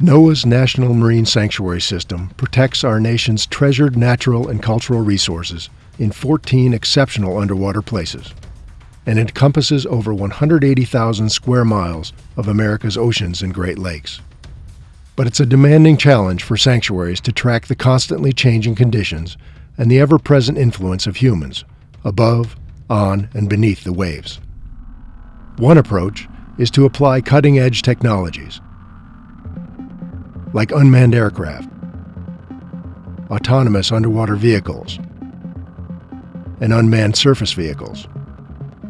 NOAA's National Marine Sanctuary System protects our nation's treasured natural and cultural resources in 14 exceptional underwater places and encompasses over 180,000 square miles of America's oceans and Great Lakes. But it's a demanding challenge for sanctuaries to track the constantly changing conditions and the ever present influence of humans above, on, and beneath the waves. One approach is to apply cutting edge technologies like unmanned aircraft, autonomous underwater vehicles, and unmanned surface vehicles,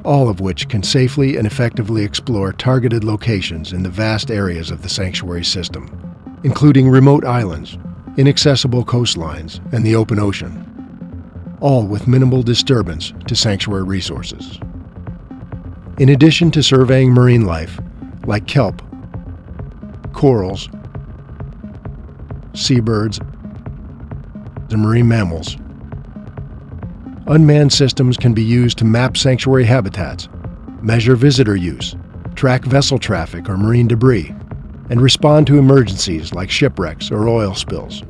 all of which can safely and effectively explore targeted locations in the vast areas of the sanctuary system, including remote islands, inaccessible coastlines, and the open ocean, all with minimal disturbance to sanctuary resources. In addition to surveying marine life, like kelp, corals, seabirds, and marine mammals. Unmanned systems can be used to map sanctuary habitats, measure visitor use, track vessel traffic or marine debris, and respond to emergencies like shipwrecks or oil spills.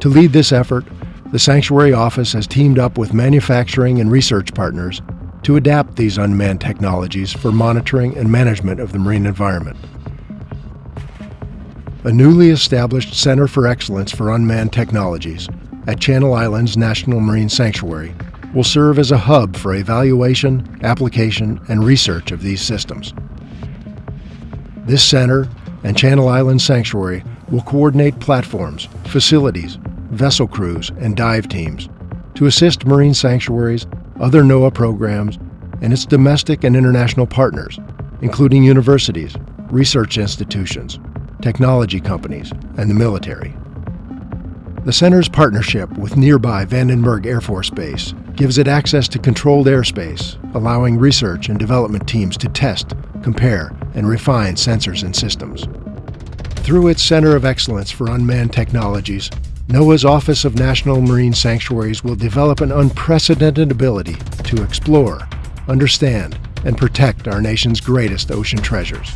To lead this effort, the Sanctuary Office has teamed up with manufacturing and research partners to adapt these unmanned technologies for monitoring and management of the marine environment. A newly established Center for Excellence for Unmanned Technologies at Channel Islands National Marine Sanctuary will serve as a hub for evaluation, application, and research of these systems. This center and Channel Islands Sanctuary will coordinate platforms, facilities, vessel crews, and dive teams to assist marine sanctuaries, other NOAA programs, and its domestic and international partners, including universities, research institutions, technology companies, and the military. The center's partnership with nearby Vandenberg Air Force Base gives it access to controlled airspace, allowing research and development teams to test, compare, and refine sensors and systems. Through its Center of Excellence for Unmanned Technologies, NOAA's Office of National Marine Sanctuaries will develop an unprecedented ability to explore, understand, and protect our nation's greatest ocean treasures.